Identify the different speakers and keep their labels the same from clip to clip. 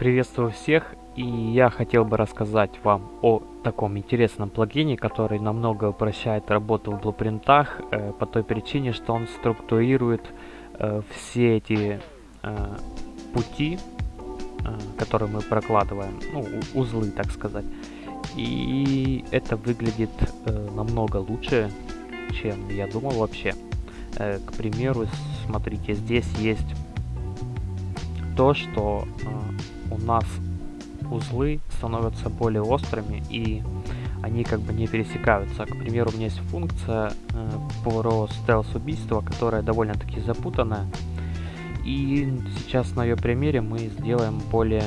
Speaker 1: Приветствую всех, и я хотел бы рассказать вам о таком интересном плагине, который намного упрощает работу в блупринтах, э, по той причине, что он структурирует э, все эти э, пути, э, которые мы прокладываем, ну, узлы, так сказать. И это выглядит э, намного лучше, чем я думал вообще. Э, к примеру, смотрите, здесь есть то, что э, у нас узлы становятся более острыми и они как бы не пересекаются. К примеру, у меня есть функция э, про стелс-убийство, которая довольно-таки запутанная. И сейчас на ее примере мы сделаем более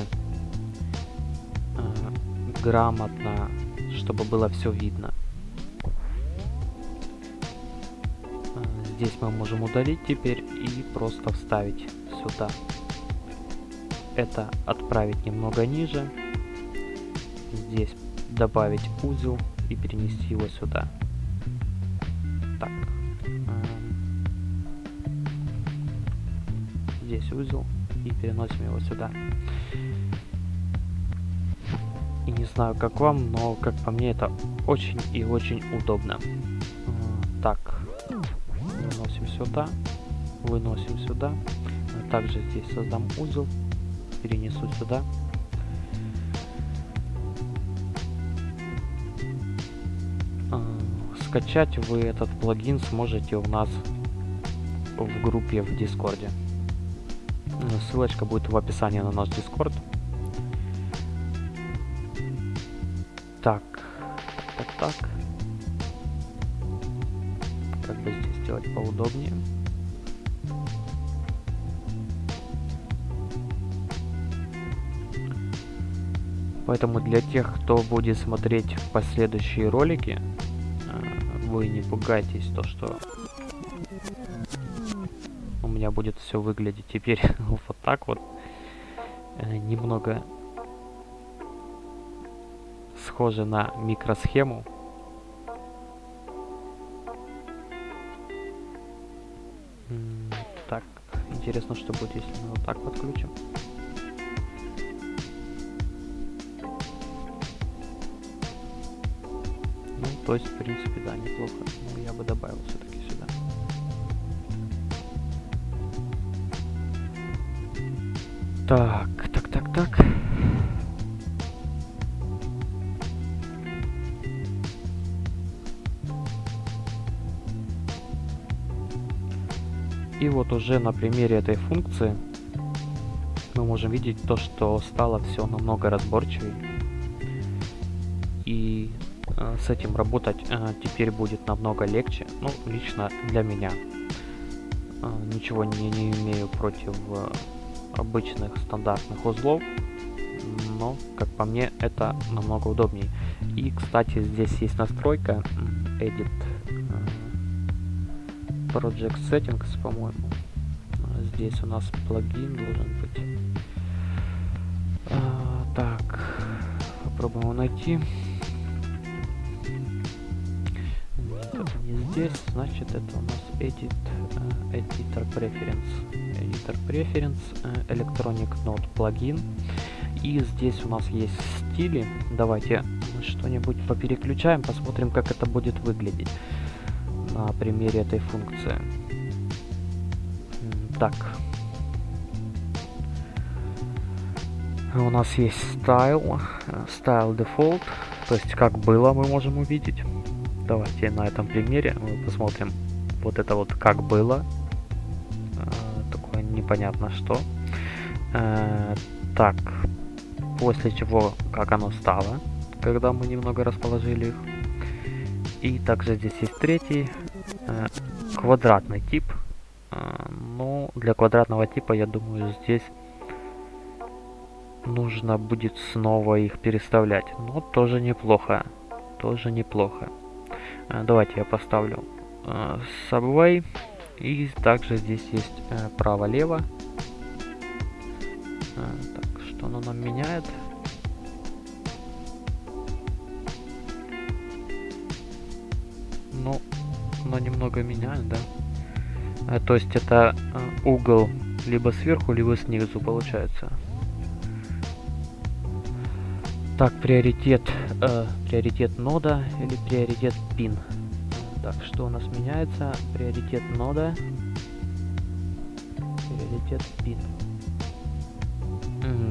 Speaker 1: э, грамотно, чтобы было все видно. Э, здесь мы можем удалить теперь и просто вставить сюда это отправить немного ниже, здесь добавить узел и перенести его сюда. Так. Эм, здесь узел и переносим его сюда. И не знаю, как вам, но как по мне это очень и очень удобно. Так, выносим сюда, выносим сюда. Также здесь создам узел перенесу сюда. А, скачать вы этот плагин сможете у нас в группе в Дискорде. Ссылочка будет в описании на наш Дискорд. Так, так, так. Как бы здесь сделать поудобнее. Поэтому для тех, кто будет смотреть последующие ролики, э, вы не пугайтесь то, что у меня будет все выглядеть теперь вот так вот. Э, немного схоже на микросхему. Так, интересно, что будет, если мы вот так подключим. То есть, в принципе, да, неплохо. Но я бы добавил все-таки сюда. Так, так, так, так. И вот уже на примере этой функции мы можем видеть то, что стало все намного разборчивее. И с этим работать э, теперь будет намного легче. Ну, лично для меня. Э, ничего не, не имею против обычных стандартных узлов. Но, как по мне, это намного удобнее. И, кстати, здесь есть настройка Edit Project Settings, по-моему. Здесь у нас плагин должен быть. Так, попробуем его найти. Здесь, значит, это у нас Edit, uh, Editor Preference. Editor Preference, uh, Electronic Note плагин. И здесь у нас есть стили. Давайте что-нибудь попереключаем, посмотрим, как это будет выглядеть на примере этой функции. Так. У нас есть style, style default, то есть как было мы можем увидеть. Давайте на этом примере мы посмотрим вот это вот как было. Э, такое непонятно что. Э, так, после чего как оно стало, когда мы немного расположили их. И также здесь есть третий э, квадратный тип. Ну, для квадратного типа, я думаю, здесь нужно будет снова их переставлять. Но тоже неплохо. Тоже неплохо. Э, давайте я поставлю э, Subway. И также здесь есть э, право-лево. Так, что оно нам меняет? Ну, оно немного меняет, да? То есть это угол либо сверху, либо снизу получается. Так, приоритет, э, приоритет нода или приоритет пин. Так, что у нас меняется? Приоритет нода. Приоритет пин.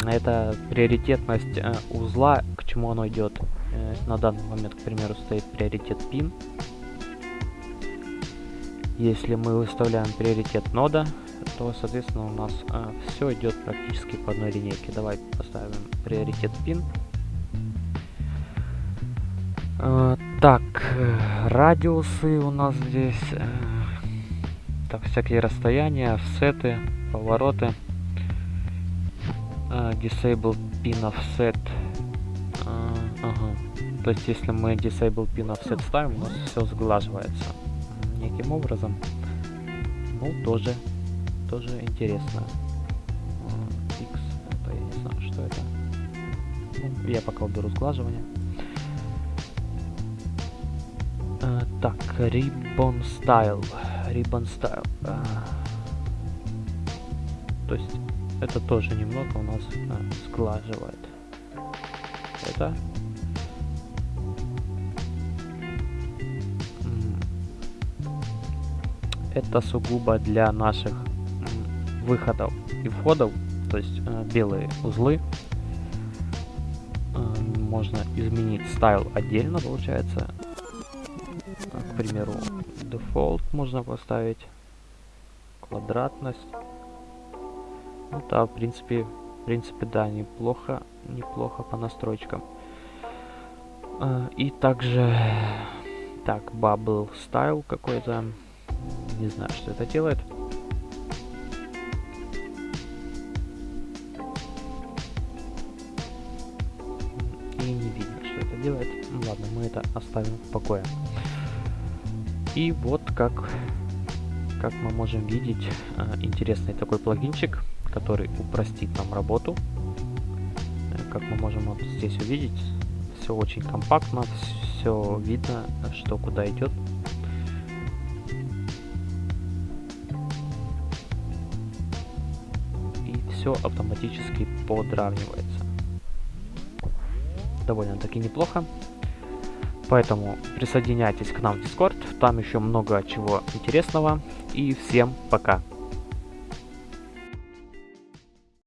Speaker 1: Это приоритетность э, узла, к чему оно идет. Э, на данный момент, к примеру, стоит приоритет пин. Если мы выставляем приоритет нода, то, соответственно, у нас э, все идет практически по одной линейке. Давай поставим приоритет пин. Э, так, э, радиусы у нас здесь. Э, так, всякие расстояния, офсеты, повороты. Disable pin offset. Ага. То есть, если мы disable pin offset ставим, у нас все сглаживается неким образом. Ну, тоже тоже интересно. X, это я не знаю, что это. Ну, я пока уберу сглаживание. Так, Ribbon Style. Ribbon Style. Uh, то есть это тоже немного у нас uh, сглаживает. Это это сугубо для наших выходов и входов, то есть э, белые узлы. Э, можно изменить стайл отдельно, получается. К примеру, default можно поставить, квадратность. Ну да, в принципе, в принципе, да, неплохо, неплохо по настройкам. Э, и также, так, bubble style какой-то, не знаю, что это делает. делает. Ну, ладно, мы это оставим в покое. И вот как, как мы можем видеть, э, интересный такой плагинчик, который упростит нам работу. Э, как мы можем вот здесь увидеть, все очень компактно, все видно, что куда идет. И все автоматически подравнивается довольно-таки неплохо. Поэтому присоединяйтесь к нам в Discord, там еще много чего интересного. И всем пока!